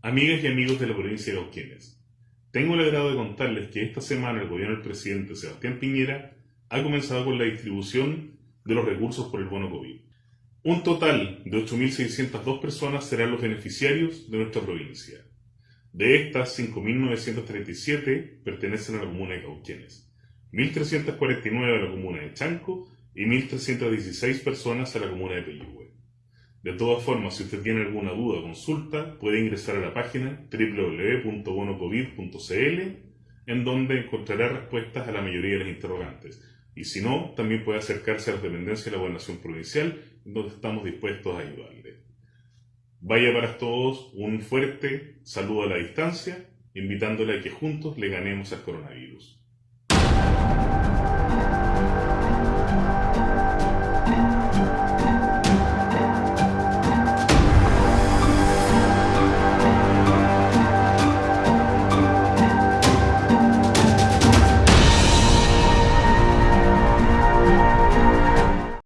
Amigas y amigos de la provincia de Cauquenes, tengo el agrado de contarles que esta semana el gobierno del presidente Sebastián Piñera ha comenzado con la distribución de los recursos por el bono COVID. Un total de 8.602 personas serán los beneficiarios de nuestra provincia. De estas, 5.937 pertenecen a la comuna de Cauquenes, 1.349 a la comuna de Chanco y 1.316 personas a la comuna de Peyúgue. De todas formas, si usted tiene alguna duda o consulta, puede ingresar a la página www.bonocovid.cl en donde encontrará respuestas a la mayoría de las interrogantes. Y si no, también puede acercarse a las dependencias de la Gobernación Provincial, donde estamos dispuestos a ayudarle. Vaya para todos un fuerte saludo a la distancia, invitándole a que juntos le ganemos al coronavirus.